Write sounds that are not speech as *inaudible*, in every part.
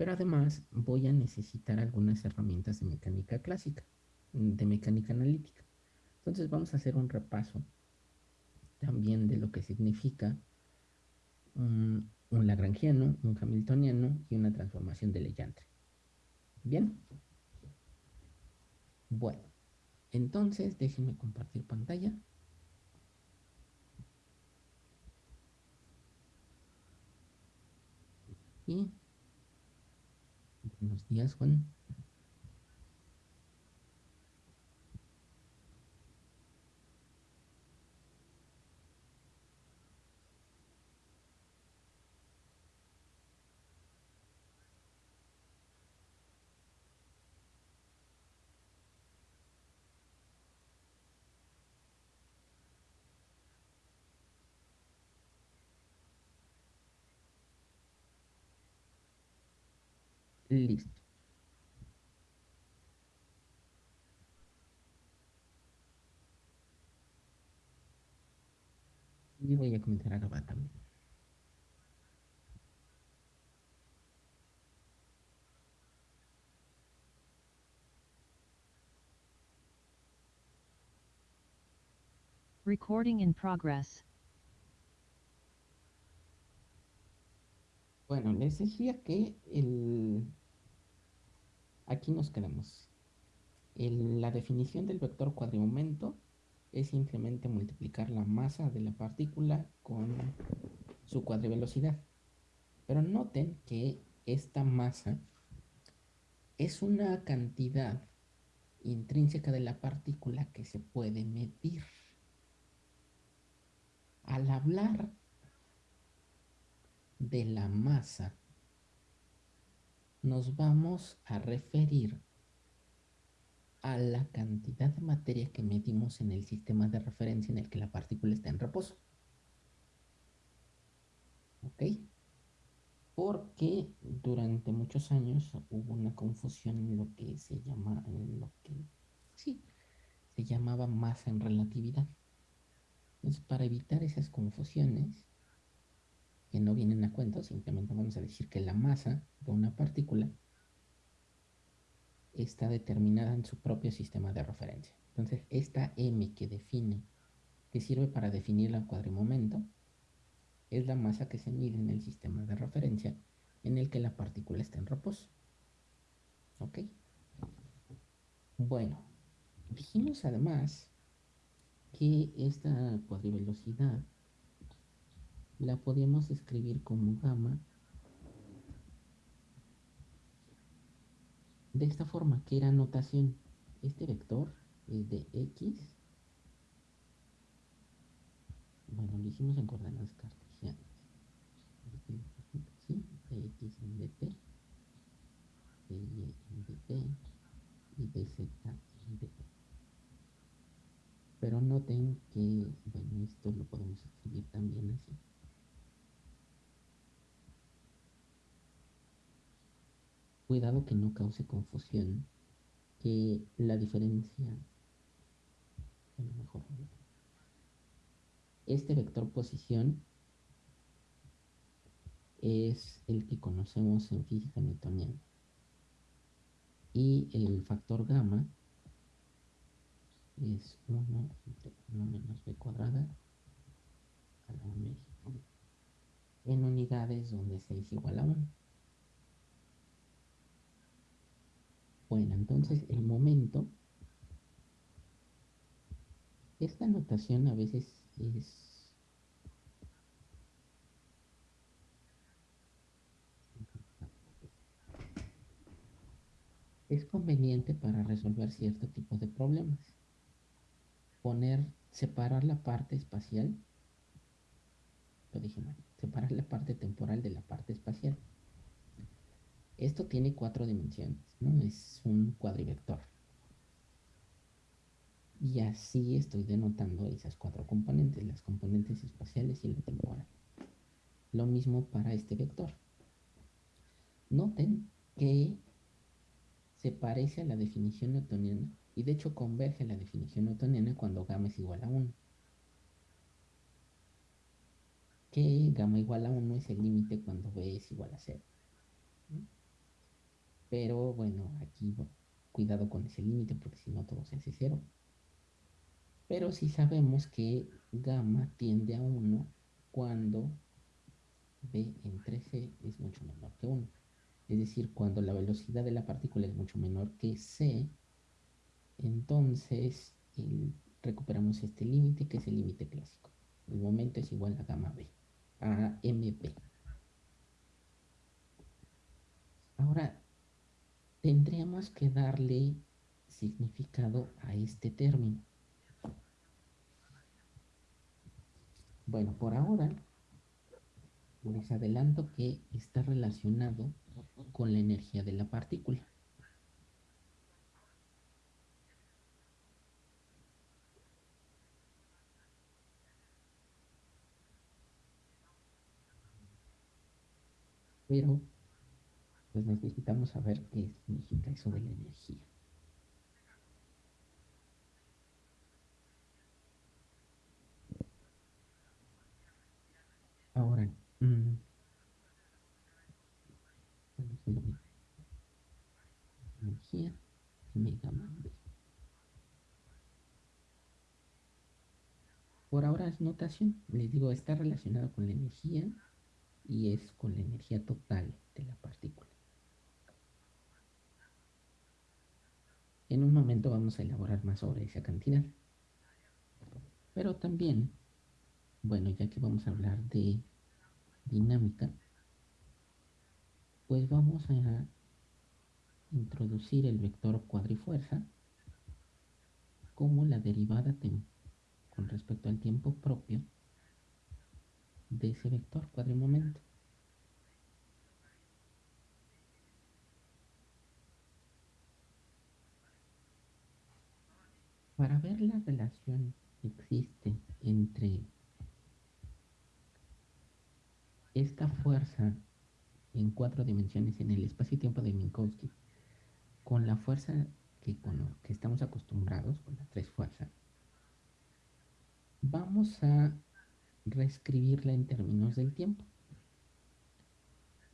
Pero además voy a necesitar algunas herramientas de mecánica clásica, de mecánica analítica. Entonces vamos a hacer un repaso también de lo que significa un, lagrangiano, un hamiltoniano y una transformación de Legendre. Bien. Bueno, entonces déjenme compartir pantalla. Y buenos días, Juan. Listo. Y voy a comenzar a grabar también. Recording in progress. Bueno, les decía que el, Aquí nos quedamos. la definición del vector cuadrimomento es simplemente multiplicar la masa de la partícula con su cuadrivelocidad. Pero noten que esta masa es una cantidad intrínseca de la partícula que se puede medir. Al hablar de la masa nos vamos a referir a la cantidad de materia que medimos en el sistema de referencia en el que la partícula está en reposo. ¿Ok? Porque durante muchos años hubo una confusión en lo que se llamaba masa en relatividad. Entonces, para evitar esas confusiones, que no vienen a cuento, simplemente vamos a decir que la masa de una partícula está determinada en su propio sistema de referencia. Entonces, esta m que define, que sirve para definir el cuadrimomento, es la masa que se mide en el sistema de referencia en el que la partícula está en reposo. ¿Ok? Bueno, dijimos además que esta cuadrivelocidad la podíamos escribir como gamma de esta forma, que era notación. Este vector es de x. Bueno, lo hicimos en coordenadas cartesianas. ¿Sí? De x en dt, de y en dt y de z en dt. Pero noten que, bueno, esto lo podemos escribir también así. Cuidado que no cause confusión, que la diferencia, mejor, este vector posición es el que conocemos en física newtoniana. Y el factor gamma es 1 entre 1 menos b cuadrada a la en unidades donde 6 es igual a 1 Bueno, entonces el momento, esta notación a veces es es conveniente para resolver cierto tipo de problemas. Poner, separar la parte espacial, lo dije mal, separar la parte temporal de la parte espacial. Esto tiene cuatro dimensiones, ¿no? Es un cuadrivector. Y así estoy denotando esas cuatro componentes, las componentes espaciales y la temporal. Lo mismo para este vector. Noten que se parece a la definición newtoniana y de hecho converge a la definición newtoniana cuando gamma es igual a 1. Que gamma igual a 1 es el límite cuando b es igual a 0. Pero bueno, aquí cuidado con ese límite porque si no todo se hace cero. Pero sí sabemos que gamma tiende a 1 cuando b entre c es mucho menor que 1. Es decir, cuando la velocidad de la partícula es mucho menor que c, entonces recuperamos este límite que es el límite clásico. El momento es igual a gamma b, a mb. Ahora, tendríamos que darle significado a este término. Bueno, por ahora les adelanto que está relacionado con la energía de la partícula. Pero, pues necesitamos saber qué significa eso de la energía. Ahora, mm, energía Por ahora es notación, les digo, está relacionado con la energía y es con la energía total de la partícula. En un momento vamos a elaborar más sobre esa cantidad. Pero también, bueno, ya que vamos a hablar de dinámica, pues vamos a introducir el vector cuadrifuerza como la derivada con respecto al tiempo propio de ese vector cuadrimomento. Para ver la relación que existe entre esta fuerza en cuatro dimensiones en el espacio-tiempo de Minkowski con la fuerza que, estamos acostumbrados, con las tres fuerzas, vamos a reescribirla en términos del tiempo.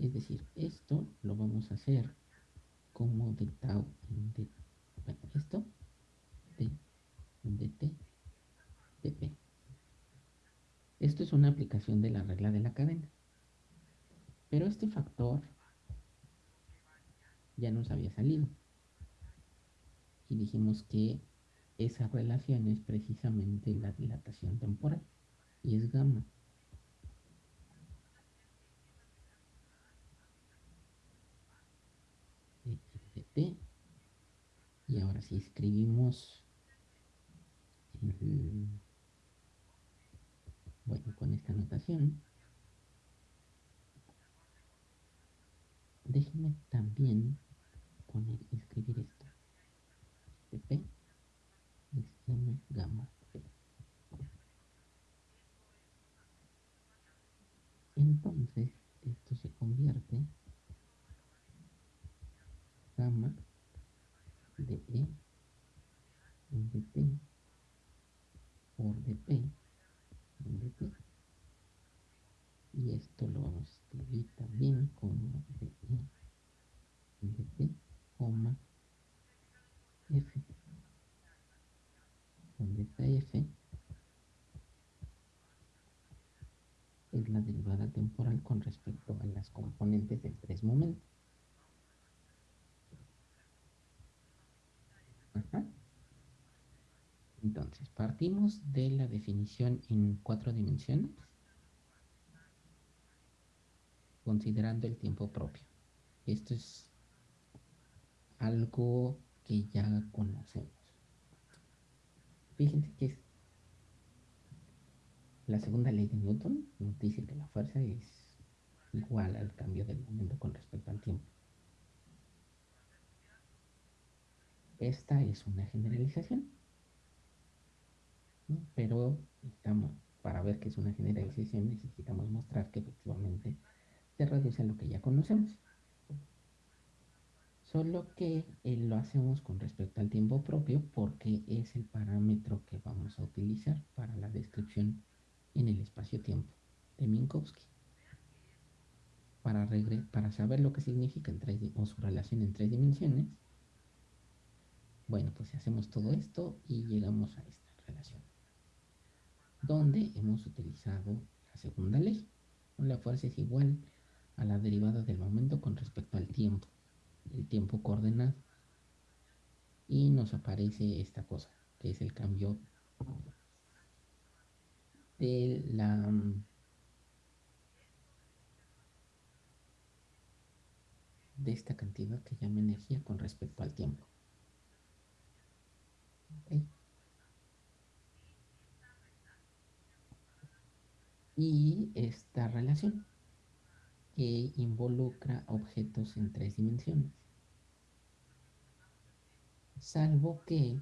Es decir, esto lo vamos a hacer como de tau de, bueno, esto de t de p. Esto es una aplicación de la regla de la cadena. Pero este factor ya nos había salido. Y dijimos que esa relación es precisamente la dilatación temporal. Y es gamma. Y ahora si escribimos bueno, con esta notación, déjenme también poner, escribir esto es M gamma P. Entonces, esto se convierte gamma de E en dt por dp en dt y esto lo vamos a escribir también como de e dt, coma f donde esta f es la derivada temporal con respecto a las componentes del tres momentos. Entonces, partimos de la definición en cuatro dimensiones considerando el tiempo propio. Esto es algo que ya conocemos. Fíjense que la segunda ley de Newton nos dice que la fuerza es igual al cambio del momento con respecto al tiempo. Esta es una generalización, pero estamos, para ver que es una generalización necesitamos mostrar que efectivamente se reduce a lo que ya conocemos. Solo que eh, lo hacemos con respecto al tiempo propio porque es el parámetro que vamos a utilizar para la descripción en el espacio-tiempo de Minkowski. para, saber lo que significa o su relación en tres dimensiones, bueno, pues hacemos todo esto y llegamos a esta relación, donde hemos utilizado la segunda ley. La fuerza es igual a la derivada del momento con respecto al tiempo, el tiempo coordenado. Y nos aparece esta cosa, que es el cambio de la de esta cantidad que llama energía con respecto al tiempo. Y esta relación que involucra objetos en tres dimensiones. Salvo que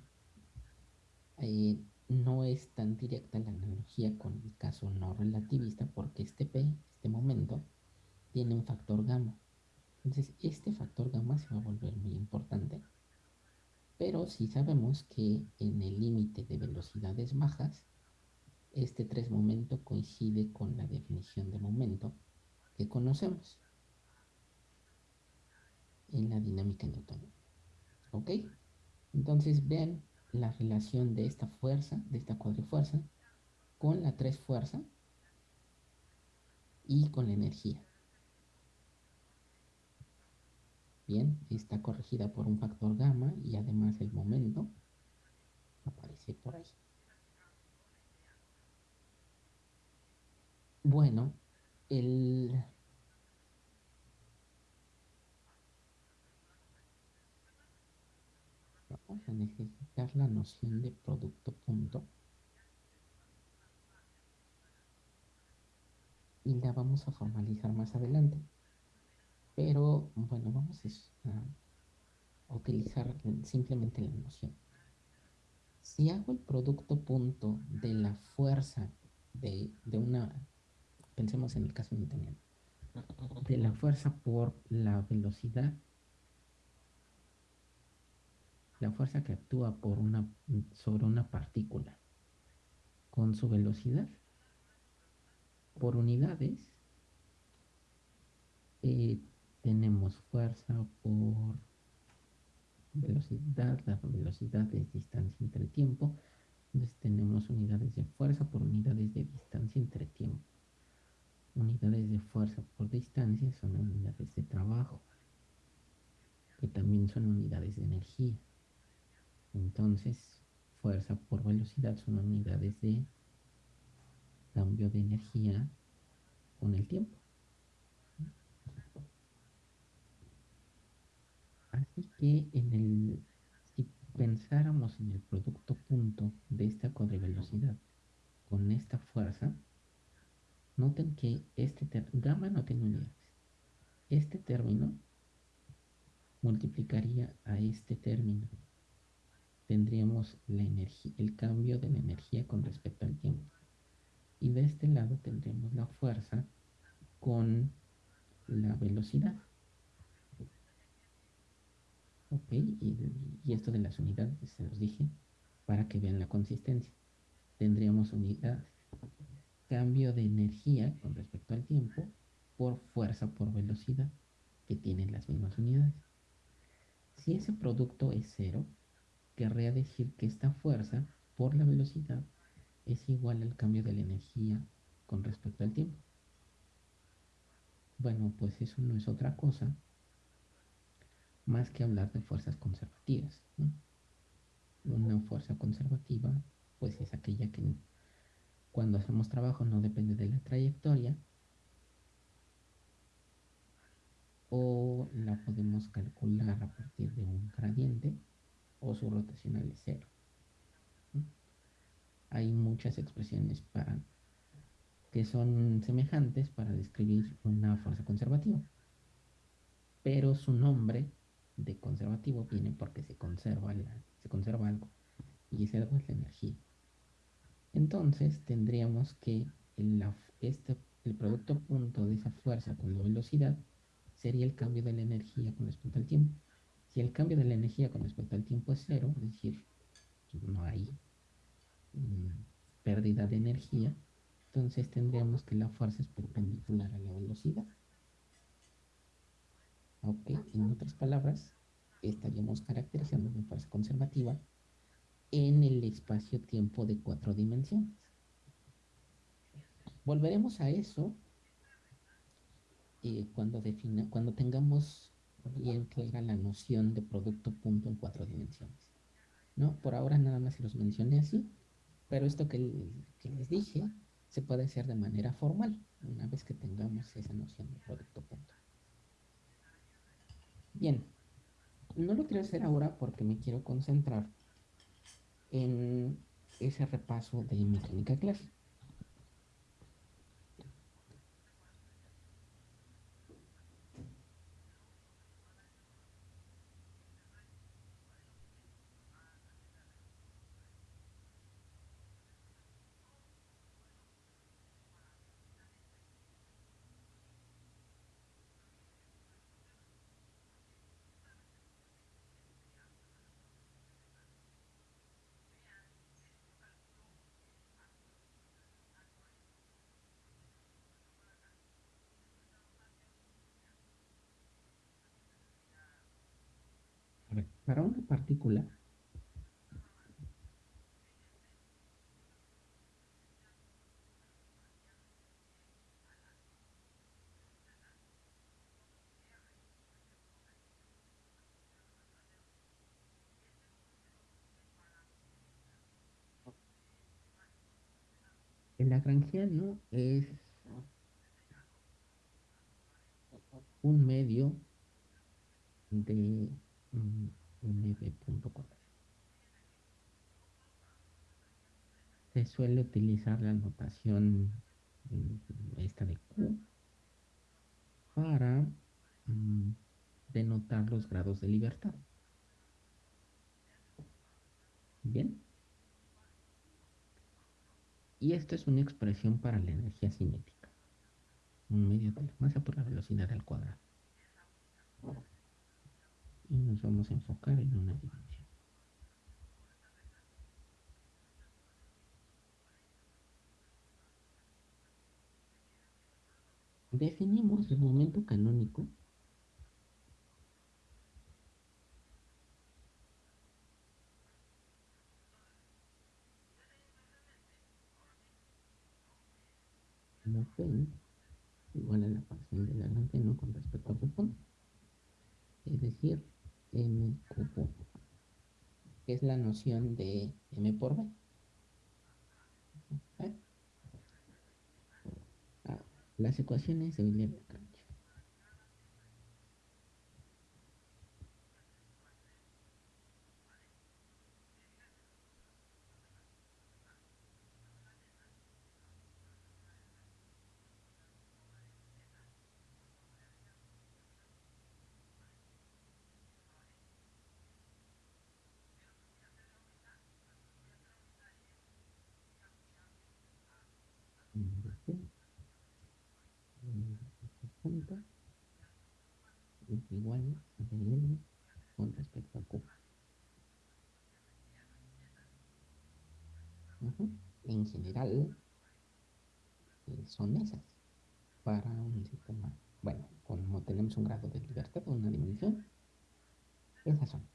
eh, no es tan directa la analogía con el caso no relativista porque este P, este momento, tiene un factor gamma. Entonces este factor gamma se va a volver muy importante. Pero si sabemos que en el límite de velocidades bajas, este tres momento coincide con la definición de momento que conocemos en la dinámica newtoniana. ¿Ok? Entonces vean la relación de esta fuerza, de esta cuadrifuerza, con la tres fuerza y con la energía. Bien, está corregida por un factor gamma y además el momento aparece por ahí. Bueno, el... Vamos a la noción de producto punto. Y la vamos a formalizar más adelante. Pero bueno, vamos a utilizar simplemente la noción. Si hago el producto punto de la fuerza de, de una pensemos en el caso newtoniano, de la fuerza por la velocidad, la fuerza que actúa por una, sobre una partícula con su velocidad por unidades, eh, tenemos fuerza por velocidad, la velocidad es distancia entre tiempo, entonces tenemos unidades de fuerza por unidades de distancia entre tiempo unidades de fuerza por distancia son unidades de trabajo, que también son unidades de energía. Entonces, fuerza por velocidad son unidades de cambio de energía con el tiempo. Así que en el, si pensáramos en el producto punto de esta cuadrivelocidad con esta fuerza, Noten que este gamma no tiene unidades. Este término multiplicaría a este término. Tendríamos la energía, el cambio de la energía con respecto al tiempo. Y de este lado tendremos la fuerza con la velocidad. Ok, y, y esto de las unidades se los dije para que vean la consistencia. Tendríamos unidades cambio de energía con respecto al tiempo por fuerza por velocidad, que tienen las mismas unidades. Si ese producto es cero, querría decir que esta fuerza por la velocidad es igual al cambio de la energía con respecto al tiempo. Bueno, pues eso no es otra cosa más que hablar de fuerzas conservativas. Una fuerza conservativa, pues es aquella que cuando hacemos trabajo no depende de la trayectoria. O la podemos calcular a partir de un gradiente o su rotacional es cero. Hay muchas expresiones para que son semejantes para describir una fuerza conservativa. Pero su nombre de conservativo viene porque se conserva, se conserva algo. Y ese algo es la energía. Entonces tendríamos que este, el producto punto de esa fuerza con la velocidad sería el cambio de la energía con respecto al tiempo. Si el cambio de la energía con respecto al tiempo es cero, es decir, no hay mm, pérdida de energía, entonces tendríamos que la fuerza es perpendicular a la velocidad. Ok, en otras palabras, estaríamos caracterizando una fuerza conservativa en el espacio-tiempo de cuatro dimensiones. Volveremos a eso eh, cuando, cuando tengamos bien clara la noción de producto punto en cuatro dimensiones. ¿no? Por ahora nada más se los mencioné así, pero esto que, que les dije se puede hacer de manera formal, una vez que tengamos esa noción de producto punto. Bien, no lo quiero hacer ahora porque me quiero concentrar en ese repaso de mecánica clásica. Para una partícula el lagrangiano es un medio de mm, Se suele utilizar la notación mm, esta de Q para mm, denotar los grados de libertad. Bien. Y esto es una expresión para la energía cinética. Un medio de la masa por la velocidad al cuadrado y nos vamos a enfocar en una dimensión. Definimos el momento canónico como igual a la parcial de la no con respecto a punto. Es decir, m cubo, que es la noción de m por b. ¿Eh? Ah, las ecuaciones de Euler punto es igual a con respecto a Q. En general son esas para un sistema, bueno, como tenemos un grado de libertad una dimensión, esas son.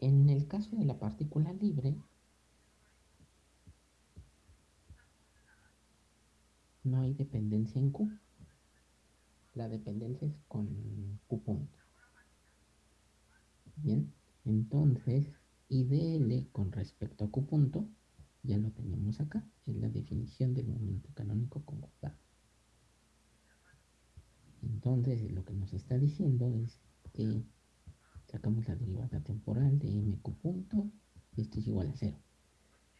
En el caso de la partícula libre, no hay dependencia en Q. La dependencia es con Q punto. Bien, entonces IDL con respecto a Q punto ya lo tenemos acá, en la definición del momento canónico conjugado. Entonces lo que nos está diciendo es que sacamos la derivada temporal de mq punto y esto es igual a cero.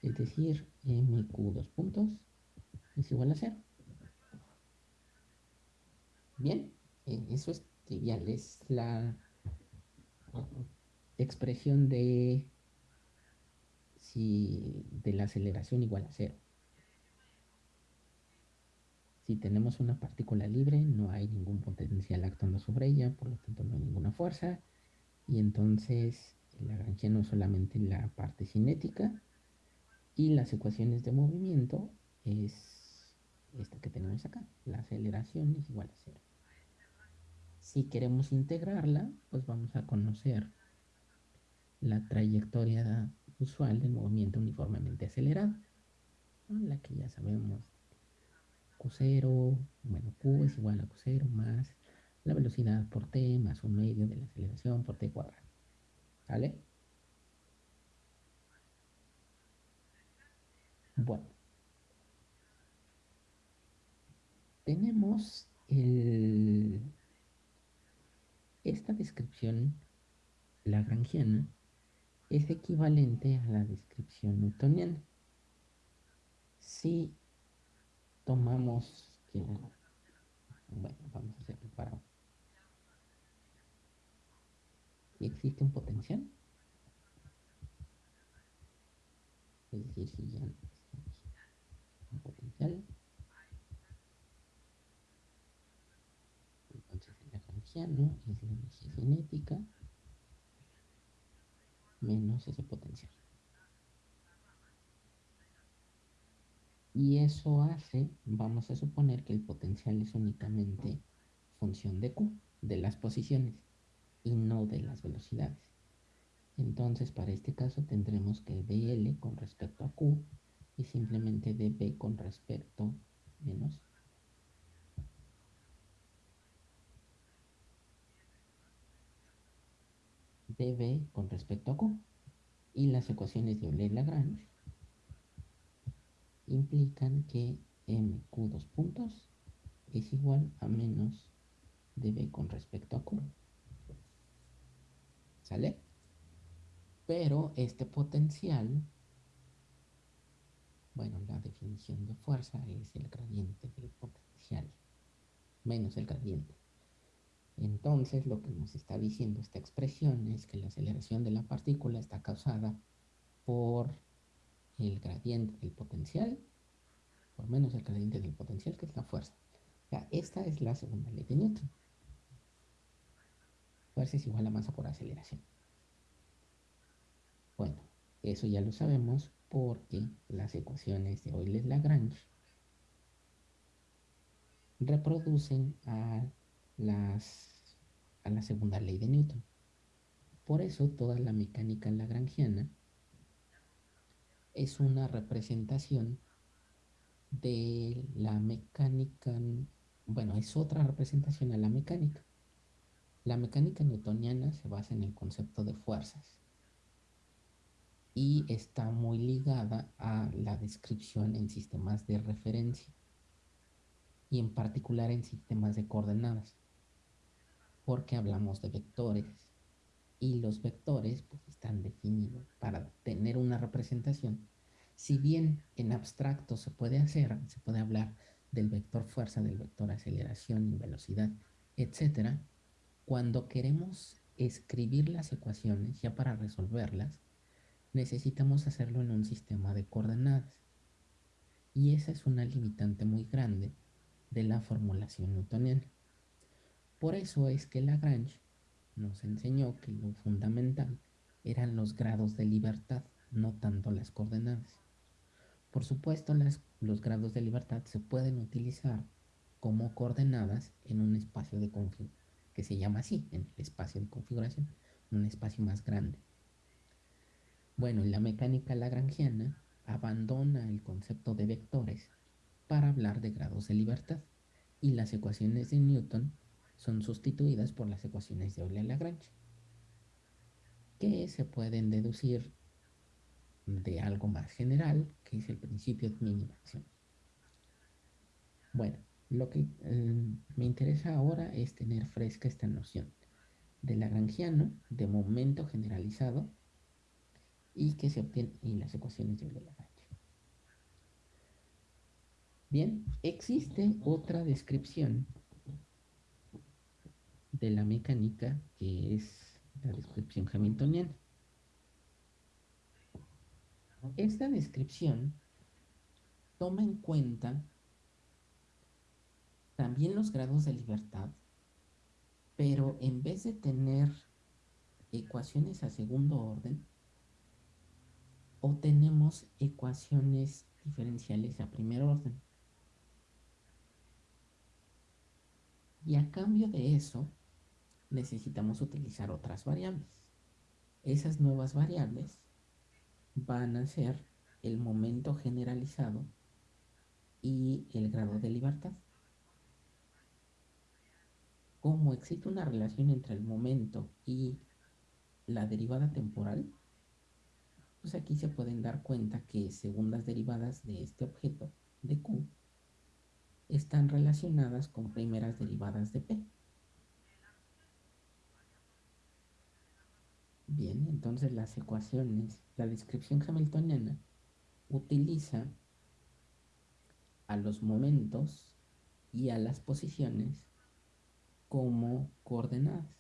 Es decir, mq dos puntos es igual a cero. Bien, eh, eso es trivial, es la expresión de si de la aceleración igual a cero. Si tenemos una partícula libre, no hay ningún potencial actuando sobre ella, por lo tanto no hay ninguna fuerza, y entonces el lagrangiano es solamente la parte cinética, y las ecuaciones de movimiento es esta que tenemos acá. La aceleración es igual a cero. Si queremos integrarla, pues vamos a conocer la trayectoria usual del movimiento uniformemente acelerado, la que ya sabemos Q0, bueno, Q es igual a Q0 más la velocidad por T más un medio de la aceleración por T cuadrado. ¿Vale? Bueno. Tenemos el, esta descripción lagrangiana es equivalente a la descripción newtoniana. Si tomamos que, bueno, vamos a hacerlo para y existe un potencial. Es decir, si ya un potencial, entonces lagrangiano es la energía cinética menos ese potencial. Y eso hace, vamos a suponer que el potencial es únicamente función de Q, de las posiciones, y no de las velocidades. Entonces, para este caso tendremos que dl con respecto a Q y simplemente dB con respecto menos dB con respecto a Q. Y las ecuaciones de Euler-Lagrange implican que mq dos puntos es igual a menos dB con respecto a Q. ¿Sale? Pero este potencial, bueno, la definición de fuerza es el gradiente del potencial, menos el gradiente. Entonces, lo que nos está diciendo esta expresión es que la aceleración de la partícula está causada por el gradiente del potencial, por menos el gradiente del potencial, que es la fuerza. Esta es la segunda ley de Newton. Fuerza es igual a masa por aceleración. Bueno, eso ya lo sabemos porque las ecuaciones de Euler-Lagrange reproducen a las, a la segunda ley de Newton. Por eso toda la mecánica lagrangiana es una representación de la mecánica, bueno, es otra representación a la mecánica. La mecánica newtoniana se basa en el concepto de fuerzas y está muy ligada a la descripción en sistemas de referencia y en particular en sistemas de coordenadas porque hablamos de vectores y los vectores pues, están definidos para tener una representación. Si bien en abstracto se puede hacer, se puede hablar del vector fuerza, del vector aceleración y velocidad, etc. Cuando queremos escribir las ecuaciones, ya para resolverlas, necesitamos hacerlo en un sistema de coordenadas. Y esa es una limitante muy grande de la formulación newtoniana. Por eso es que Lagrange nos enseñó que lo fundamental eran los grados de libertad, no tanto las coordenadas. Por supuesto, los grados de libertad se pueden utilizar como coordenadas en un espacio de configuración, que se llama así, en el espacio de configuración, un espacio más grande. Bueno, la mecánica lagrangiana abandona el concepto de vectores para hablar de grados de libertad y las ecuaciones de Newton son sustituidas por las ecuaciones de Euler-Lagrange, que se pueden deducir de algo más general, que es el principio de mínima acción. Bueno, lo que eh, me interesa ahora es tener fresca esta noción de Lagrangiano, de momento generalizado, y que se obtiene en las ecuaciones de Euler-Lagrange. Bien, existe otra descripción de la mecánica, que es la descripción hamiltoniana. Esta descripción toma en cuenta también los grados de libertad, pero en vez de tener ecuaciones a segundo orden, obtenemos ecuaciones diferenciales a primer orden. Y a cambio de eso, necesitamos utilizar otras variables. Esas nuevas variables van a ser el momento generalizado y el grado de libertad. Como existe una relación entre el momento y la derivada temporal, pues aquí se pueden dar cuenta que segundas derivadas de este objeto de Q están relacionadas con primeras derivadas de P. Bien, entonces las ecuaciones, la descripción hamiltoniana utiliza a los momentos y a las posiciones como coordenadas,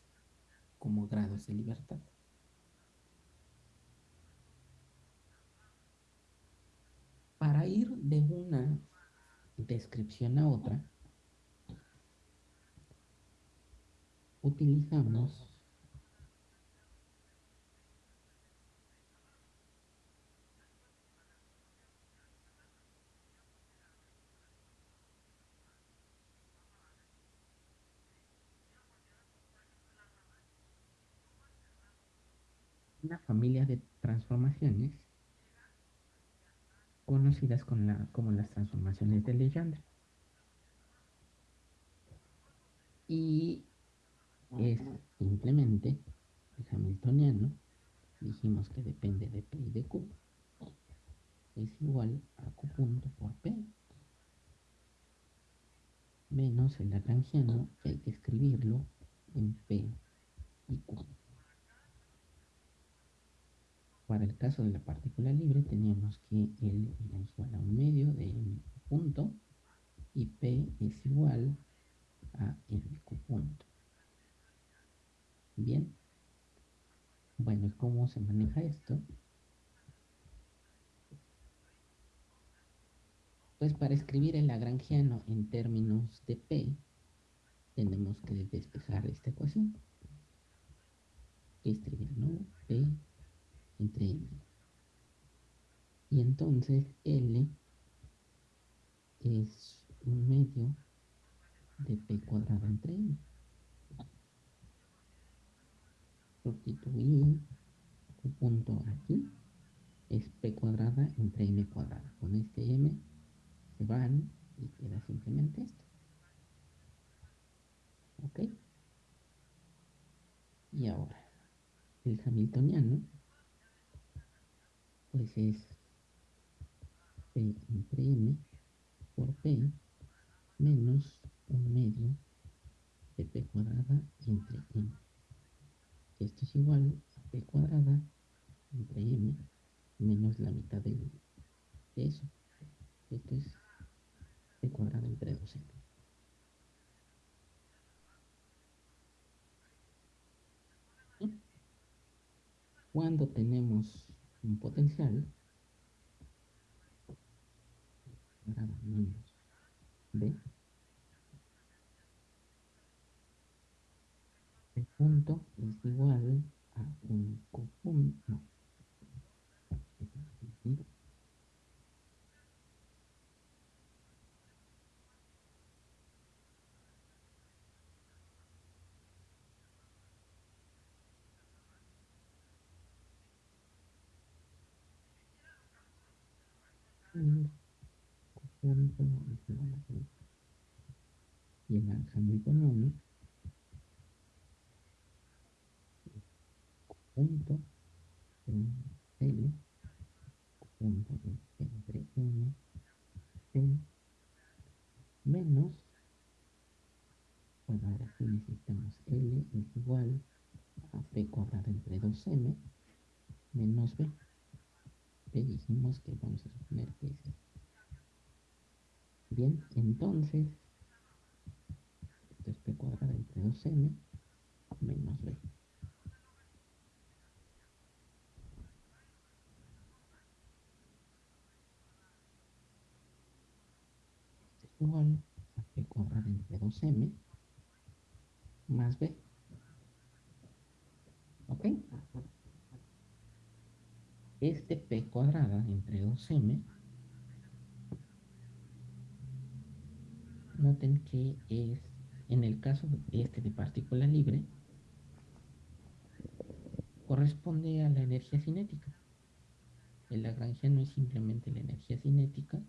como grados de libertad. Para ir de una descripción a otra, utilizamos una familia de transformaciones conocidas como las transformaciones de Legendre. Y es simplemente el hamiltoniano, dijimos que depende de P y de Q, es igual a Q punto por P menos el lagrangiano, que hay que escribirlo en P y Q. Para el caso de la partícula libre teníamos que L era igual a un medio de m punto y P es igual a mq punto. Bien. Bueno, ¿y cómo se maneja esto? Pues para escribir el lagrangiano en términos de P, tenemos que despejar esta ecuación. Escribir, ¿no? P entre m. Y entonces L es un medio de P cuadrado entre M. Sustituir un punto aquí es P cuadrada entre M cuadrada. Con este M se van y queda simplemente esto. ¿Ok? Y ahora, el hamiltoniano pues es P entre M por P menos un medio de P cuadrada entre M. Esto es igual a P cuadrada entre M menos la mitad de eso. Esto es P cuadrada entre 2M. Cuando tenemos un potencial el punto es igual a un punto y el hamiltoniano punto en L punto entre M menos bueno ahora sí necesitamos L es igual a P cuadrado entre 2M menos B P dijimos que vamos a suponer que es bien entonces esto es P cuadrado entre 2M menos B. Esto es igual a P cuadrado entre 2M más B. ¿ok? Este p cuadrada entre 2m, noten que es en el caso de este de partícula libre, corresponde a la energía cinética. El lagrangiano es simplemente la energía cinética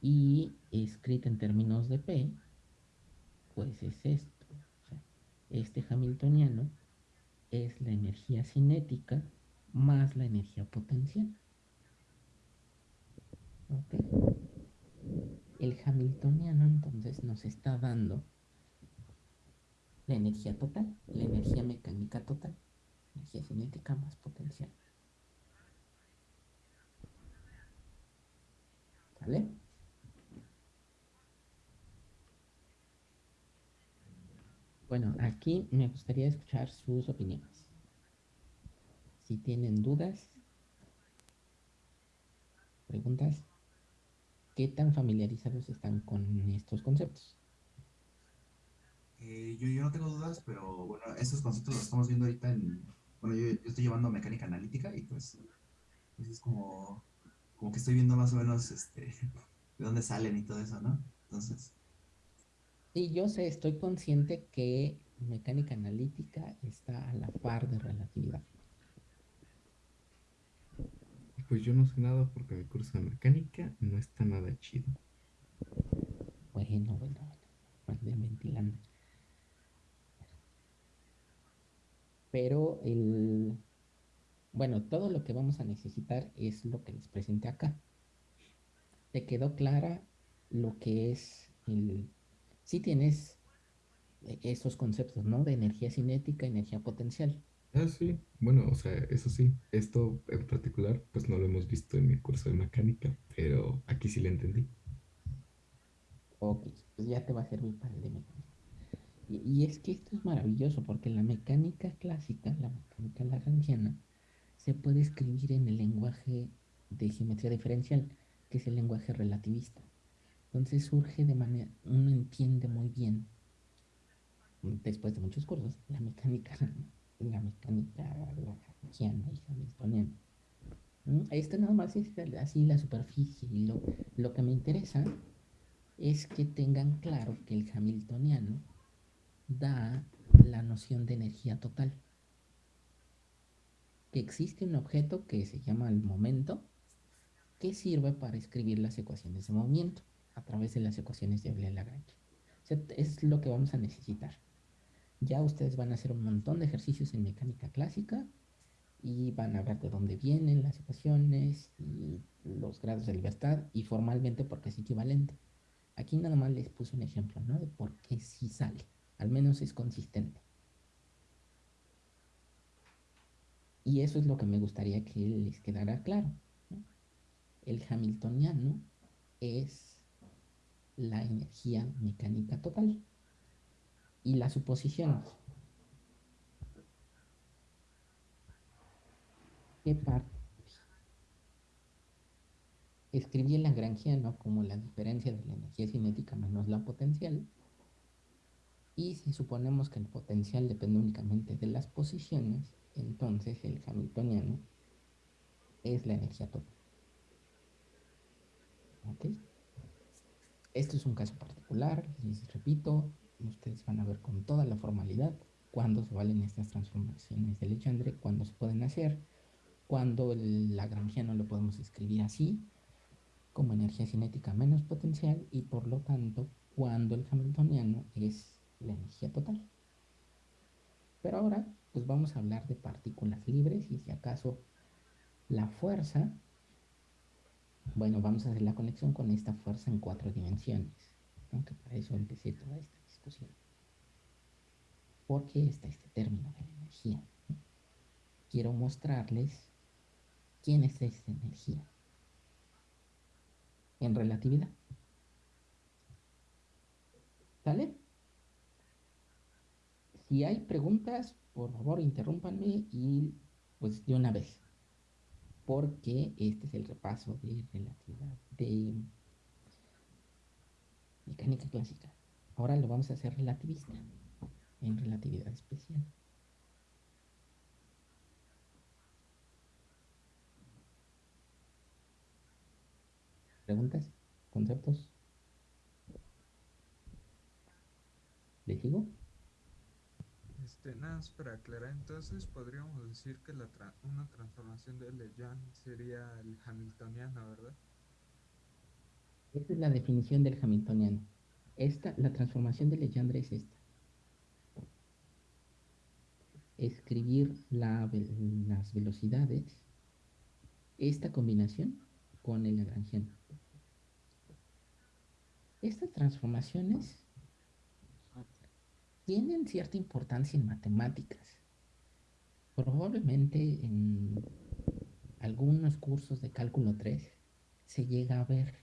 y escrita en términos de P, pues es esto. este hamiltoniano es la energía cinética más la energía potencial. El hamiltoniano entonces nos está dando la energía total, la energía mecánica total, energía cinética más potencial. ¿Vale? Bueno, aquí me gustaría escuchar sus opiniones. Si tienen dudas, preguntas, ¿qué tan familiarizados están con estos conceptos? Eh, yo, no tengo dudas, pero bueno, estos conceptos los estamos viendo ahorita en... Bueno, yo, estoy llevando mecánica analítica y pues, pues, es como, como que estoy viendo más o menos este, *laughs* de dónde salen y todo eso, ¿no? Entonces... Sí, yo sé, estoy consciente que mecánica analítica está a la par de relatividad. Pues yo no sé nada porque mi curso de mecánica no está nada chido. Bueno, bueno, bueno, ventilando. pero el, bueno, todo lo que vamos a necesitar es lo que les presenté acá. ¿Te quedó clara lo que es el... Si tienes esos conceptos, ¿no? De energía cinética, energía potencial. Ah, sí. Bueno, o sea, eso sí. Esto en particular, pues no lo hemos visto en mi curso de mecánica, pero aquí sí lo entendí. Ok, pues ya te va a servir para el de mecánica. Y, es que esto es maravilloso porque la mecánica clásica, la mecánica lagrangiana, se puede escribir en el lenguaje de geometría diferencial, que es el lenguaje relativista. Entonces surge de manera, uno entiende muy bien, después de muchos cursos, la mecánica, la mecánica lagrangiana y hamiltoniana. ¿Mm? Esto nada más es así la superficie y lo, lo que me interesa es que tengan claro que el hamiltoniano da la noción de energía total. Que existe un objeto que se llama el momento, que sirve para escribir las ecuaciones de movimiento a través de las ecuaciones de Euler-Lagrange. es lo que vamos a necesitar. Ya ustedes van a hacer un montón de ejercicios en mecánica clásica y van a ver de dónde vienen las ecuaciones y los grados de libertad y formalmente porque es equivalente. Aquí nada más les puse un ejemplo, ¿no? De por qué sí sale. Al menos es consistente. Y eso es lo que me gustaría que les quedara claro. El hamiltoniano es la energía mecánica total. Y las suposiciones. ¿Qué parte? Escribí el lagrangiano como la diferencia de la energía cinética menos la potencial y si suponemos que el potencial depende únicamente de las posiciones, entonces el hamiltoniano es la energía total. ¿Ok? Esto es un caso particular, les repito, ustedes van a ver con toda la formalidad cuándo se valen estas transformaciones de Legendre, cuándo se pueden hacer, cuándo el lagrangiano lo podemos escribir así, como energía cinética menos potencial, y por lo tanto, cuando el hamiltoniano es la energía total. Pero ahora, pues vamos a hablar de partículas libres y si acaso la fuerza, bueno, vamos a hacer la conexión con esta fuerza en cuatro dimensiones, aunque para eso empecé toda esta discusión. ¿Por qué está este término de la energía? Quiero mostrarles quién es esta energía en relatividad. ¿Sale? Si hay preguntas, por favor, interrúmpanme y pues de una vez. Porque este es el repaso de relatividad, de mecánica clásica. Ahora lo vamos a hacer relativista, en relatividad especial. ¿Preguntas? ¿Conceptos? ¿Le sigo? Más para aclarar, entonces podríamos decir que la una transformación de Legendre sería el hamiltoniano, ¿verdad? Esta es la definición del hamiltoniano. Esta, la transformación de Legendre es esta. Escribir la las velocidades, esta combinación con el lagrangiano. Estas transformaciones tienen cierta importancia en matemáticas. Probablemente en algunos cursos de cálculo 3 se llega a ver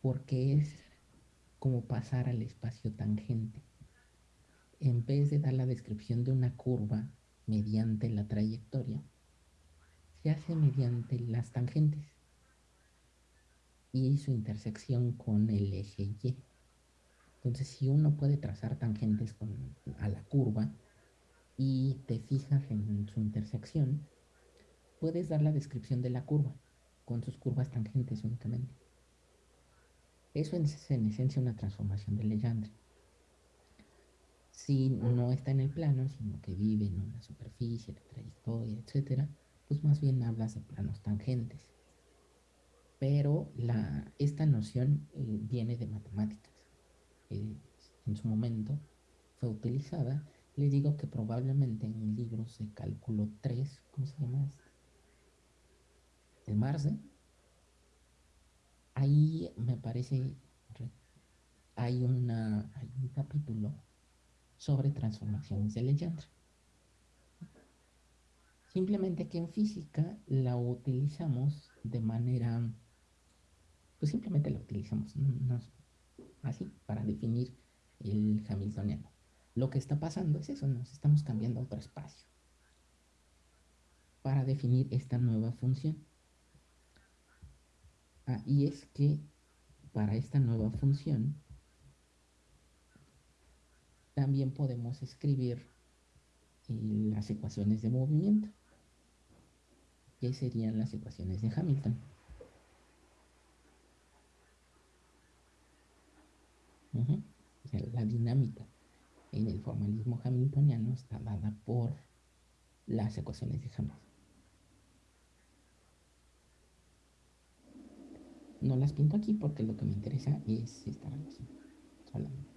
porque es como pasar al espacio tangente. En vez de dar la descripción de una curva mediante la trayectoria, se hace mediante las tangentes y su intersección con el eje Y. Entonces, si uno puede trazar tangentes a la curva y te fijas en su intersección, puedes dar la descripción de la curva con sus curvas tangentes únicamente. Eso es en esencia una transformación de Legendre. Si no está en el plano, sino que vive en una superficie, la trayectoria, etc., pues más bien hablas de planos tangentes. Pero esta noción eh, viene de matemáticas. En su momento fue utilizada. Les digo que probablemente en libros de cálculo 3, ¿cómo se llama este? El Marce, ahí me parece, hay, una, hay un capítulo sobre transformaciones de Legendre. Simplemente que en física la utilizamos de manera, pues simplemente la utilizamos, así, para definir el hamiltoniano. Lo que está pasando es eso, nos estamos cambiando a otro espacio para definir esta nueva función. Ah, y es que para esta nueva función también podemos escribir eh, las ecuaciones de movimiento, que serían las ecuaciones de Hamilton. La dinámica en el formalismo hamiltoniano está dada por las ecuaciones de Hamilton. No las pinto aquí porque lo que me interesa es esta relación solamente.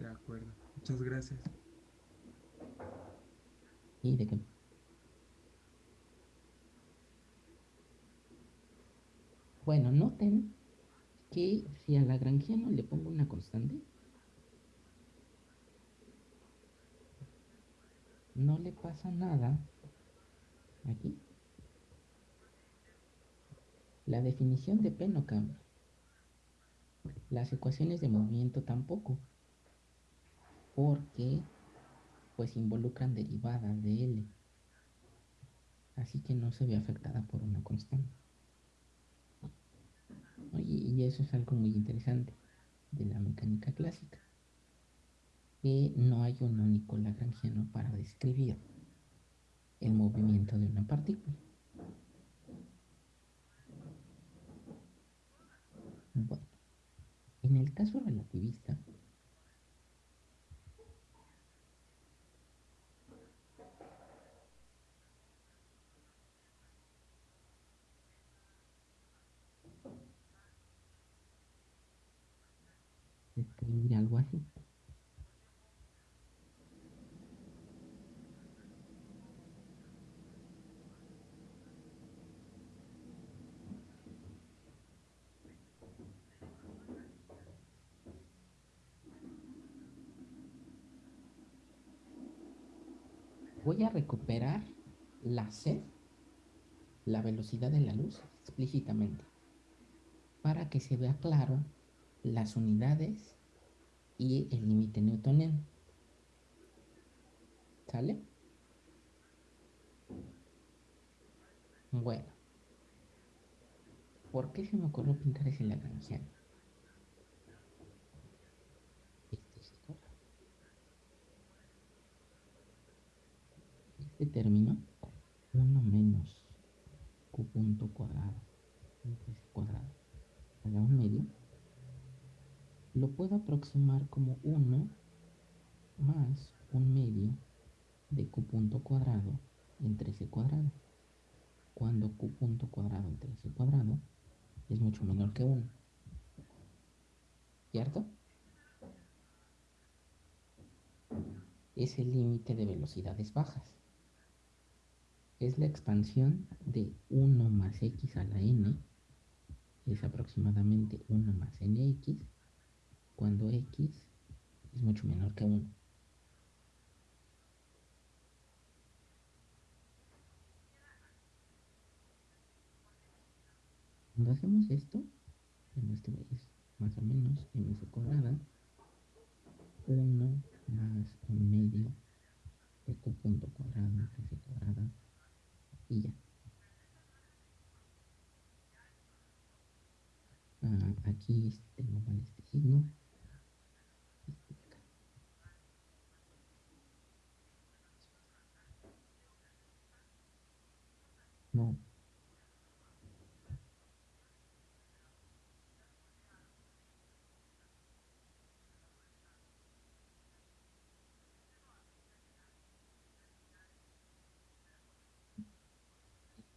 De acuerdo. Muchas gracias. ¿Y de qué? Bueno, noten que si a Lagrangiano le pongo una constante, no le pasa nada aquí. La definición de P no cambia. Las ecuaciones de movimiento tampoco. Porque pues involucran derivadas de L. Así que no se ve afectada por una constante. Eso es algo muy interesante de la mecánica clásica. Que no hay un único lagrangiano para describir el movimiento de una partícula. Bueno, en el caso relativista, algo así. Voy a recuperar la C, la velocidad de la luz, explícitamente, para que se vea claro las unidades y el límite newtoniano. ¿Sale? Bueno. ¿Por qué se me ocurrió pintar ese lagrangiano? Este. Este término, 1 menos q punto cuadrado cuadrado a 1 medio, lo puedo aproximar como 1 más un medio de q punto cuadrado entre c cuadrado, cuando q punto cuadrado entre c cuadrado es mucho menor que 1. ¿Cierto? Es el límite de velocidades bajas. Es la expansión de 1 más x a la n, es aproximadamente 1 más nx, cuando x es mucho menor que 1. Cuando hacemos esto, en este es más o menos ms cuadrada, 1 más un medio de q punto cuadrado c cuadrada y ya. Ah, aquí tengo mal este signo. Este de acá. No.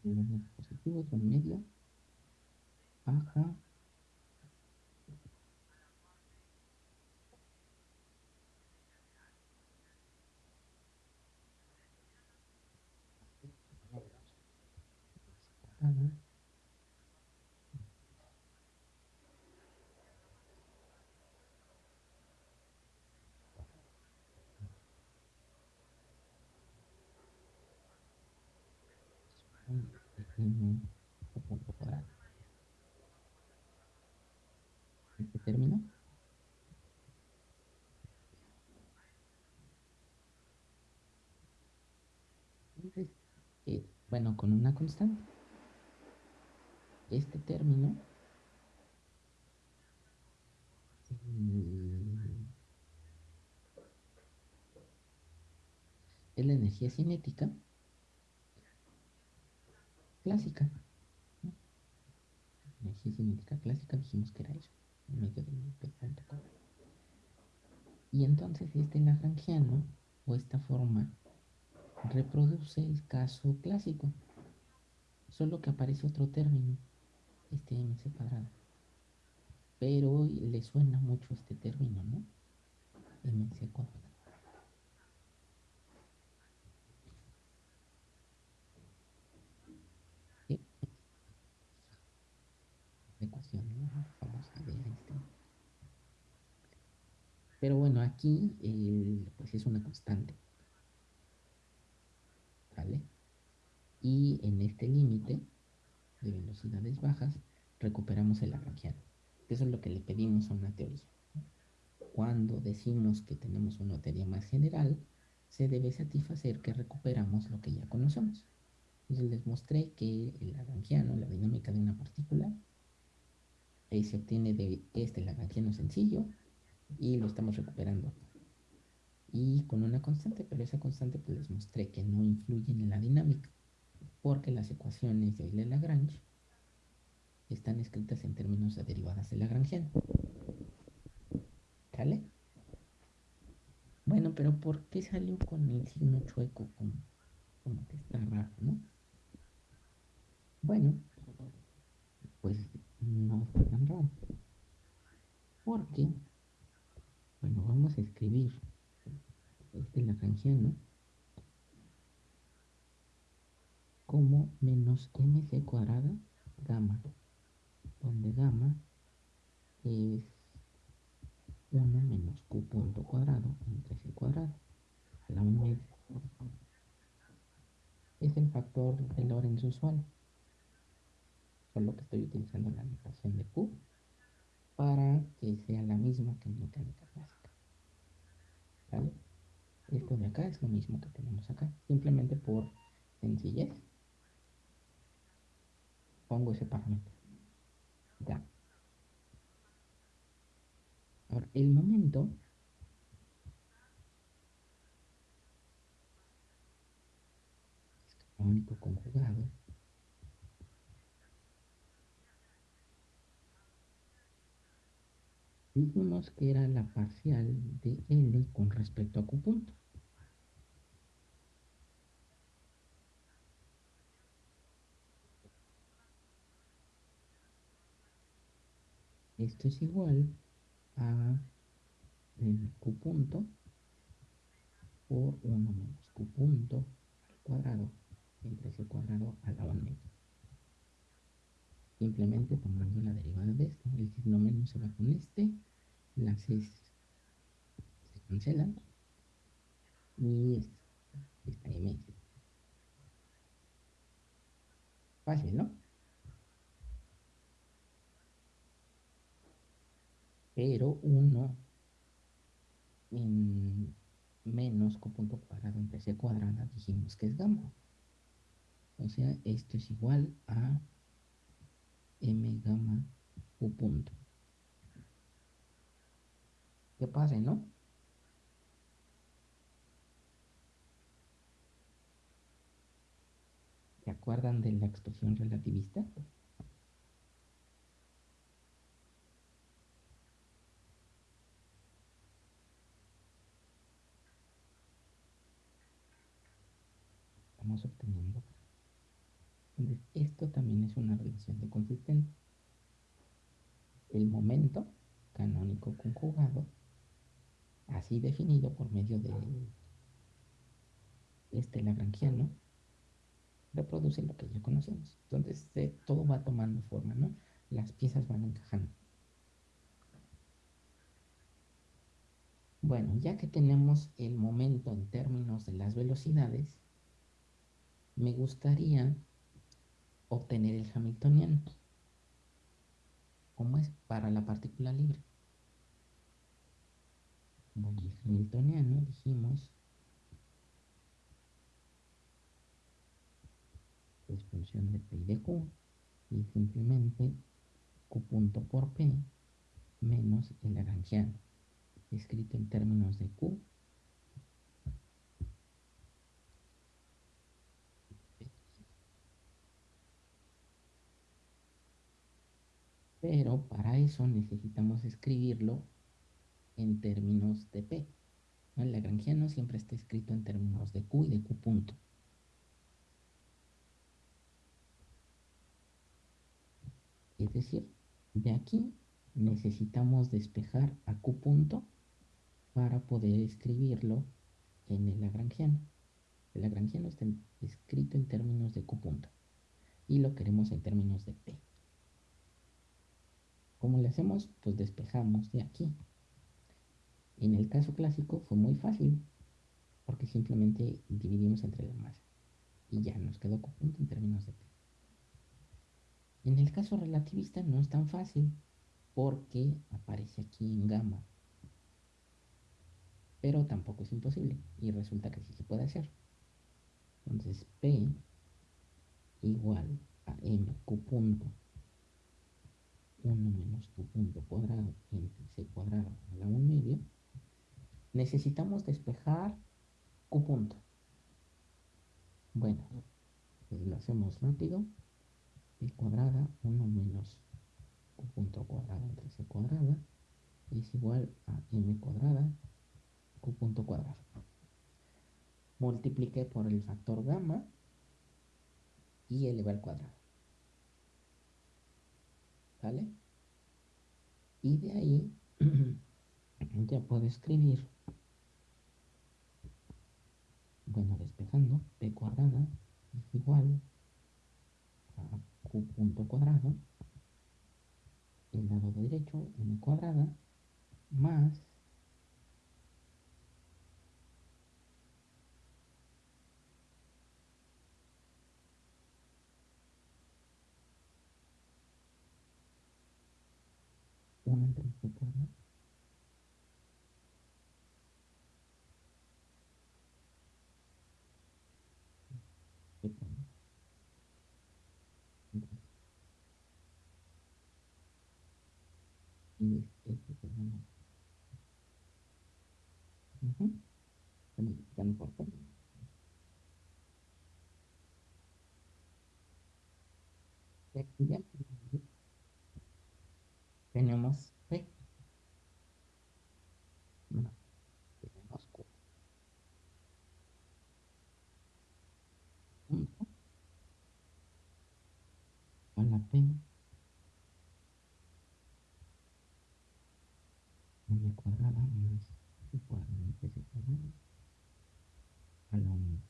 los dispositivos medio baja cuadrada un pequeño punto cuadrado. Este término bueno, con una constante. Este término mm, es la energía cinética clásica. ¿no? Energía cinética clásica dijimos que era eso, en medio del, del. Y entonces este lagrangiano, o esta forma, reproduce el caso clásico, solo que aparece otro término, este mc cuadrado. Pero le suena mucho este término, ¿no? mc cuadrado. ¿Sí? La famosa de Einstein. Pero bueno, aquí eh, pues es una constante. ¿Vale? Y en este límite de velocidades bajas recuperamos el lagrangiano. Eso es lo que le pedimos a una teoría. Cuando decimos que tenemos una teoría más general, se debe satisfacer que recuperamos lo que ya conocemos. Entonces les mostré que el lagrangiano, la dinámica de una partícula, eh, se obtiene de este lagrangiano sencillo y lo estamos recuperando y con una constante, pero esa constante pues les mostré que no influye en la dinámica, porque las ecuaciones de Euler-Lagrange están escritas en términos de derivadas de Lagrangiano. ¿Sale? Bueno, pero ¿por qué salió con el signo chueco? Como, como que está raro, ¿no? Bueno, pues no está tan raro. Porque, bueno, vamos a escribir este lagrangiano como menos mc cuadrada gamma, donde gamma es 1 menos q punto cuadrado entre c cuadrado a la 1 media. Es el factor de Lorentz usual, solo que estoy utilizando la notación de q para que sea la misma que en mecánica clásica. ¿Vale? Esto de acá es lo mismo que tenemos acá, simplemente por sencillez pongo ese parámetro. Ya. Ahora, el momento es canónico conjugado dijimos que era la parcial de L con respecto a Q punto. Esto es igual a el Q punto por 1 menos Q punto al cuadrado entre C cuadrado a la 1 Simplemente tomando la derivada de esto. El signo menos se va con este. Las C se cancelan. Y esta, esta M. Fácil, ¿no? Pero 1 en menos Q punto cuadrado entre C cuadrada dijimos que es gamma. O sea, esto es igual a m gamma u punto. ¿Qué pasa, no? ¿Se acuerdan de la expresión relativista? Estamos obteniendo esto también es una relación de consistencia. El momento canónico conjugado, así definido por medio de este lagrangiano, reproduce lo que ya conocemos. Entonces, todo va tomando forma, ¿no? Las piezas van encajando. Bueno, ya que tenemos el momento en términos de las velocidades, me gustaría obtener el Hamiltoniano. ¿Cómo es? Para la partícula libre. El Hamiltoniano dijimos es función de P y de Q y simplemente Q punto por P menos el Lagrangiano escrito en términos de Q Pero para eso necesitamos escribirlo en términos de P. El lagrangiano siempre está escrito en términos de Q y de Q punto. Es decir, de aquí necesitamos despejar a Q punto para poder escribirlo en el lagrangiano. El lagrangiano está escrito en términos de Q punto y lo queremos en términos de P. ¿Cómo le hacemos? Pues despejamos de aquí. En el caso clásico fue muy fácil, porque simplemente dividimos entre la masa. Y ya nos quedó punto en términos de P. En el caso relativista no es tan fácil, porque aparece aquí en gamma. Pero tampoco es imposible, y resulta que sí se puede hacer. Entonces P igual a mq punto 1 menos tu punto cuadrado entre c cuadrado a la 1 medio, necesitamos despejar q punto. Bueno, pues lo hacemos rápido. p cuadrada 1 menos q punto cuadrado entre c cuadrada es igual a m cuadrada q punto cuadrado. Multipliqué por el factor gamma y eleva al cuadrado. ¿Vale? Y de ahí *clears throat* ya puedo escribir, bueno, despejando, p cuadrada es igual a q punto cuadrado, el lado derecho, m cuadrada, más una entre ¿no? Y este, este se llama. Uh -huh. Están por todo. Y aquí ya tenemos P. a la P m cuadrada más c cuadrada entre c cuadrada a la unidad.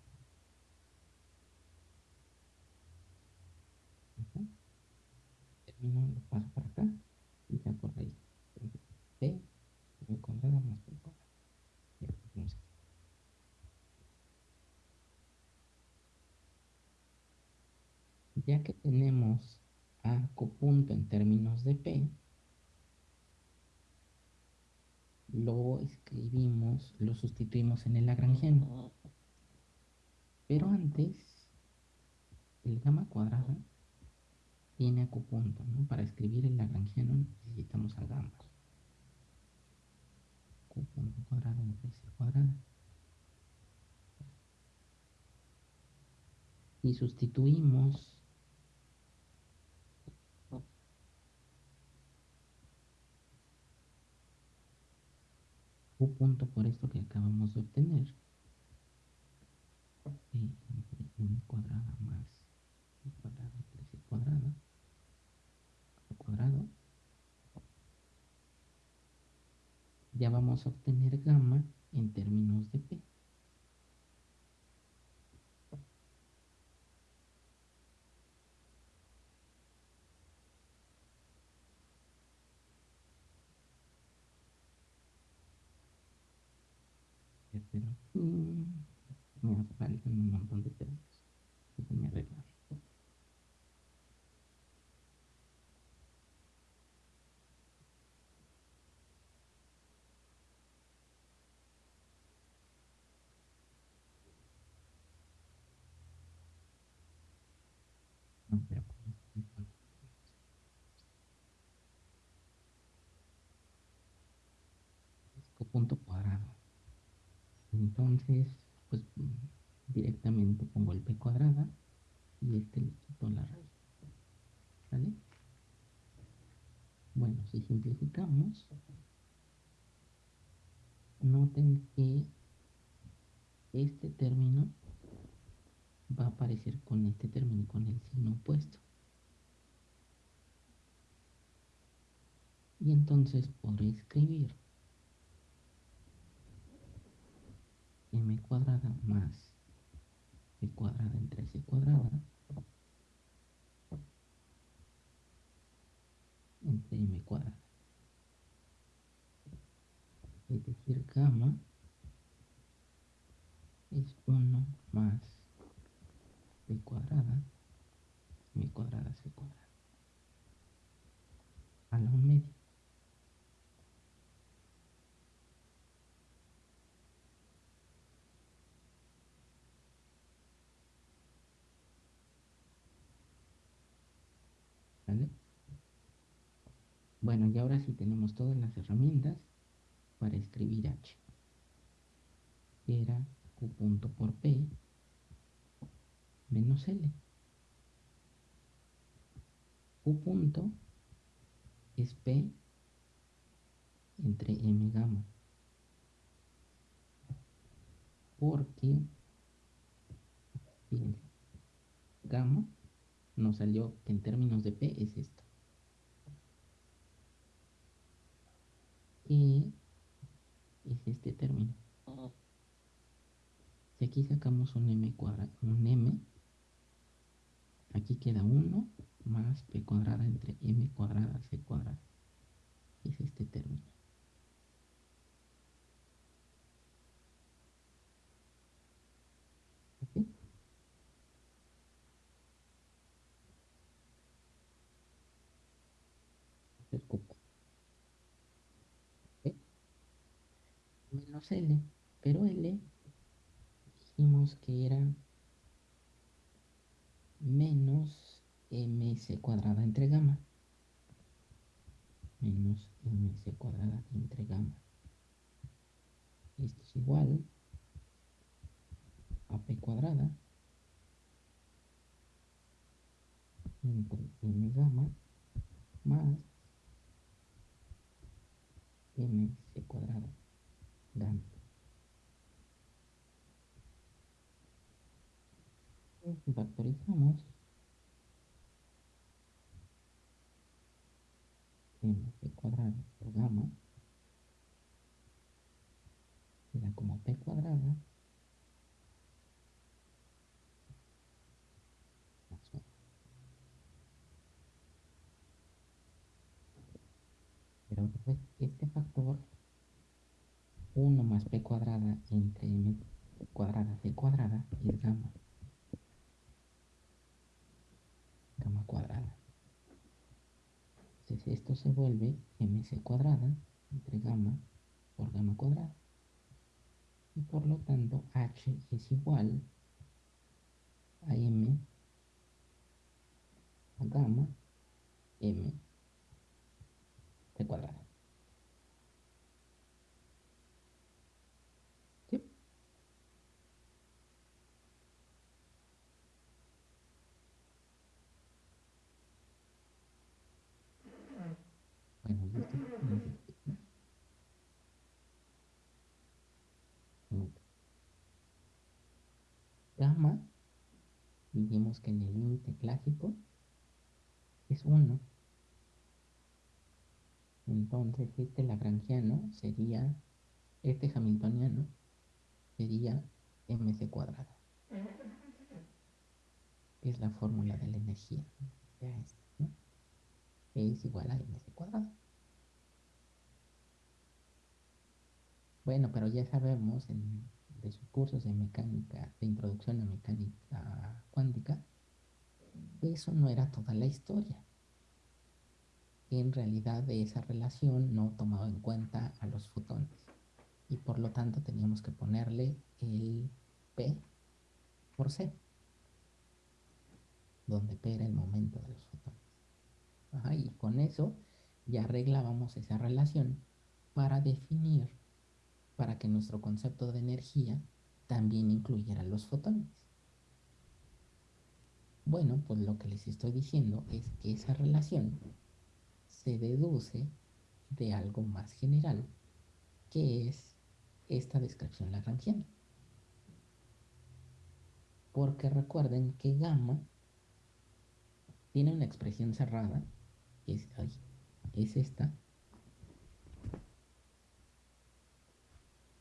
Termino, lo paso para acá y ya por ahí. P m cuadrada más p cuadrada. Ya, vamos aquí. Ya que tenemos a copunto en términos de P, lo escribimos, lo sustituimos en el lagrangiano. Pero antes, el gamma cuadrada tiene acupunto, ¿no? Para escribir el lagrangiano necesitamos a gamma. Acupunto cuadrado entre c cuadrada. Y sustituimos u punto por esto que acabamos de obtener. E entre m cuadrada más c cuadrada entre c cuadrada al cuadrado. Ya vamos a obtener gamma en términos de p pero mm, me hace falta un montón de. No, pero con esto me falta. Es punto cuadrado. Entonces, pues directamente pongo el p cuadrada y este le quito la raíz. ¿Sale? Bueno, si simplificamos, noten que este término va a aparecer con este término, con el signo opuesto. Y entonces podré escribir m cuadrada más c cuadrada entre c cuadrada entre m cuadrada. Es decir, gamma es 1 más c cuadrada m cuadrada c cuadrada a la 1 media. ¿Vale? Bueno, y ahora sí tenemos todas las herramientas para escribir h. Era q punto por p menos l. q punto es p entre m gamma. Porque, fíjense, gamma nos salió que en términos de P es esto. Y es este término. Si aquí sacamos un m cuadrado, un m, aquí queda 1 más p cuadrada entre m cuadrada c cuadrada. Es este término. ¿Ok? el cupo. ¿Ok? Menos L, pero L dijimos que era menos ms cuadrada entre gamma. Menos ms cuadrada entre gamma. Esto es igual a p cuadrada entre m gamma más mc cuadrada Si factorizamos, mc cuadrado por gamma queda como p cuadrada. Pero este factor 1 más p cuadrada entre m cuadrada c cuadrada es gamma. Gamma cuadrada. Entonces esto se vuelve mc cuadrada entre gamma por gamma cuadrada. Y por lo tanto h es igual a m a gamma m de cuadrada. ¿Sí? Bueno, y esto Gamma, dijimos que en el límite clásico es 1. Entonces este lagrangiano sería, este hamiltoniano sería mc cuadrada. Es la fórmula de la energía. ¿no? Es igual a mc cuadrada. Bueno, pero ya sabemos en, de sus cursos de mecánica, de introducción a mecánica cuántica, eso no era toda la historia. En realidad esa relación no tomaba en cuenta a los fotones y por lo tanto teníamos que ponerle el P por C donde P era el momento de los fotones. Y con eso ya arreglábamos esa relación para definir para que nuestro concepto de energía también incluyera los fotones bueno pues lo que les estoy diciendo es que esa relación se deduce de algo más general, que es esta descripción lagrangiana. Porque recuerden que gamma tiene una expresión cerrada, que es, es esta,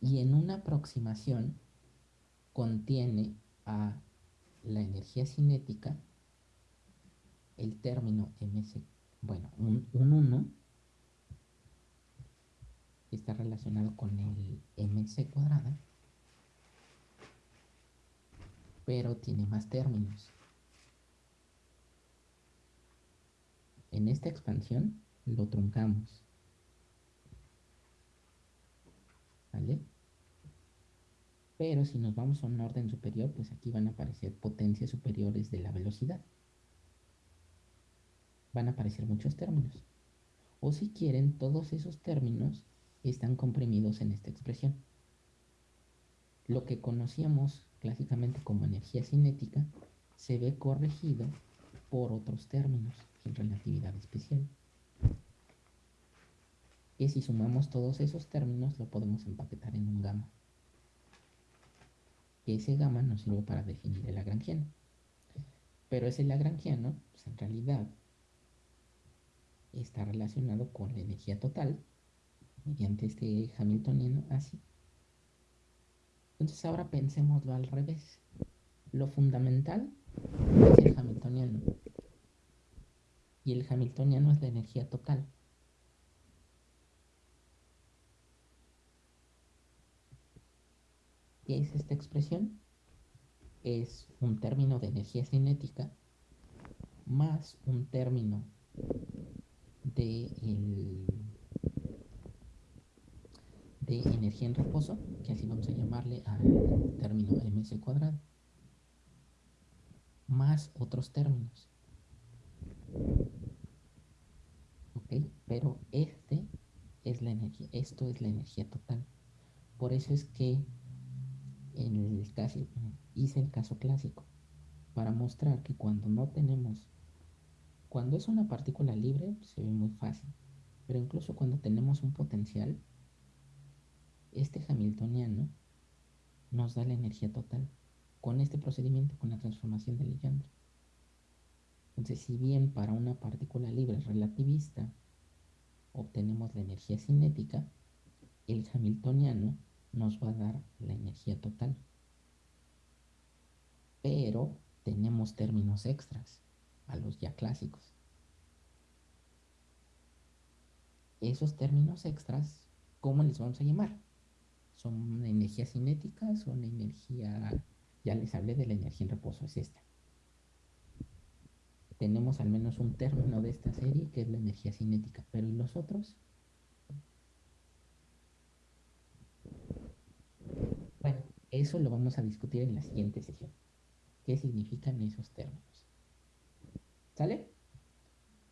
y en una aproximación contiene a la energía cinética el término mc bueno, un, 1 está relacionado con el mc cuadrada, pero tiene más términos. En esta expansión lo truncamos. ¿Vale? Pero si nos vamos a un orden superior, pues aquí van a aparecer potencias superiores de la velocidad van a aparecer muchos términos. O si quieren, todos esos términos están comprimidos en esta expresión. Lo que conocíamos clásicamente como energía cinética se ve corregido por otros términos en relatividad especial. Que si sumamos todos esos términos lo podemos empaquetar en un gamma. Ese gamma nos sirve para definir el lagrangiano. Pero ese lagrangiano, pues en realidad está relacionado con la energía total mediante este hamiltoniano así. Entonces ahora pensémoslo al revés. Lo fundamental es el hamiltoniano. Y el hamiltoniano es la energía total. ¿Qué es esta expresión? Es un término de energía cinética más un término de, energía en reposo, que así vamos a llamarle al término ms cuadrado, más otros términos. ¿Ok? Pero este es la energía, esto es la energía total. Por eso es que en el caso, hice el caso clásico, para mostrar que cuando no tenemos cuando es una partícula libre se ve muy fácil, pero incluso cuando tenemos un potencial, este hamiltoniano nos da la energía total con este procedimiento, con la transformación de Legendre. Entonces, si bien para una partícula libre relativista obtenemos la energía cinética, el hamiltoniano nos va a dar la energía total. Pero tenemos términos extras a los ya clásicos. Esos términos extras, ¿cómo les vamos a llamar? ¿Son energía cinética? ¿Son energía... Ya les hablé de la energía en reposo, es esta. Tenemos al menos un término de esta serie que es la energía cinética, pero ¿y los otros? Bueno, eso lo vamos a discutir en la siguiente sesión. ¿Qué significan esos términos? ¿Sale?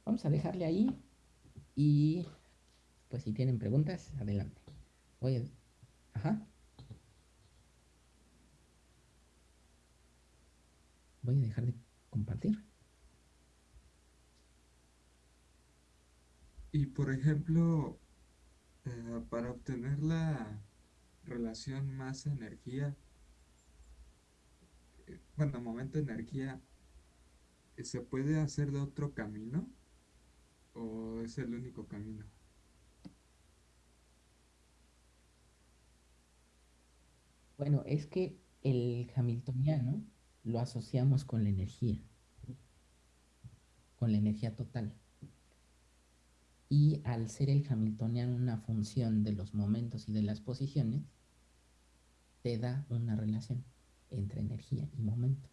Vamos a dejarle ahí y pues si tienen preguntas, adelante. Voy a... Ajá. Voy a dejar de compartir. Y por ejemplo, eh, para obtener la relación masa-energía, eh, bueno, momento energía, eh, ¿se puede hacer de otro camino? ¿O es el único camino? Bueno, es que el hamiltoniano lo asociamos con la energía, con la energía total. Y al ser el hamiltoniano una función de los momentos y de las posiciones, te da una relación entre energía y momento.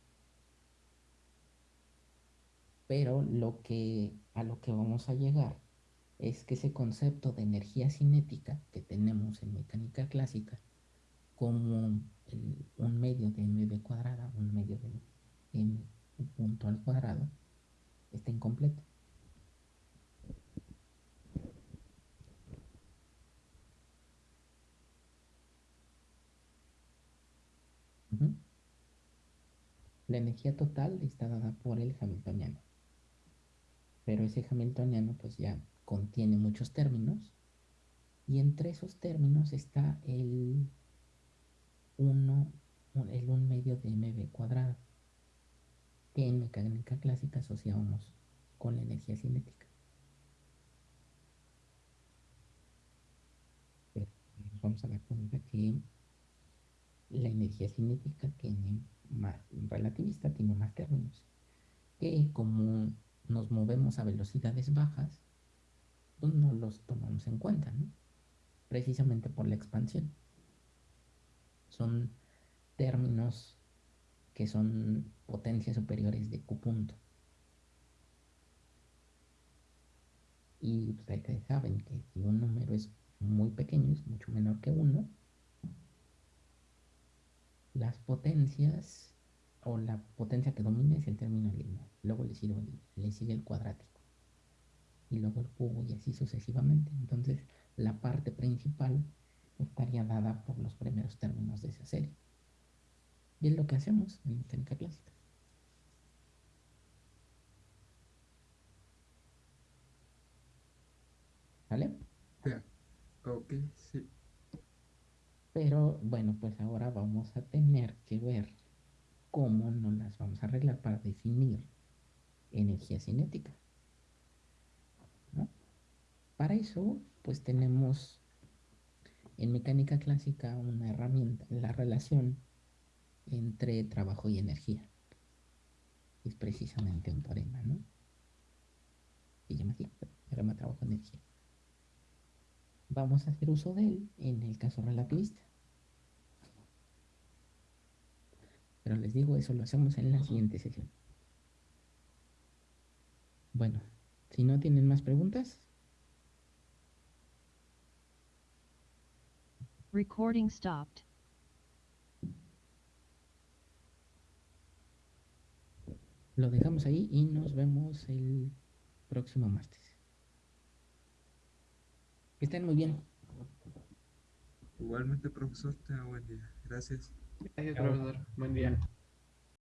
Pero lo que, a lo que vamos a llegar es que ese concepto de energía cinética que tenemos en mecánica clásica como un medio de mv cuadrada, un medio de m punto al cuadrado, está incompleto. La energía total está dada por el hamiltoniano. Pero ese hamiltoniano pues ya contiene muchos términos y entre esos términos está el 1, el 1 medio de mv cuadrado, que en mecánica clásica asociamos con la energía cinética. Nos vamos a dar cuenta que la energía cinética tiene más, relativista tiene más términos, que como nos movemos a velocidades bajas, pues no los tomamos en cuenta. Precisamente por la expansión son términos que son potencias superiores de Q punto. Y ustedes saben que si un número es muy pequeño, es mucho menor que 1, las potencias o la potencia que domina es el término lineal. Luego le sigue, el cuadrático. Y luego el cubo y así sucesivamente. Entonces la parte principal estaría dada por los primeros términos de esa serie. Y es lo que hacemos en mecánica clásica. ¿Vale? Ok, sí. Pero bueno, pues ahora vamos a tener que ver cómo nos las vamos a arreglar para definir energía cinética. Para eso, pues tenemos en mecánica clásica una herramienta, la relación entre trabajo y energía. Es precisamente un teorema, ¿no? Se llama así, teorema trabajo-energía. Vamos a hacer uso de él en el caso relativista. Pero les digo, eso lo hacemos en la siguiente sesión. Bueno, si no tienen más preguntas, Recording stopped. Lo dejamos ahí y nos vemos el próximo martes. Que estén muy bien. Igualmente, profesor, tenga buen día. Gracias. Gracias, profesor. Buen día.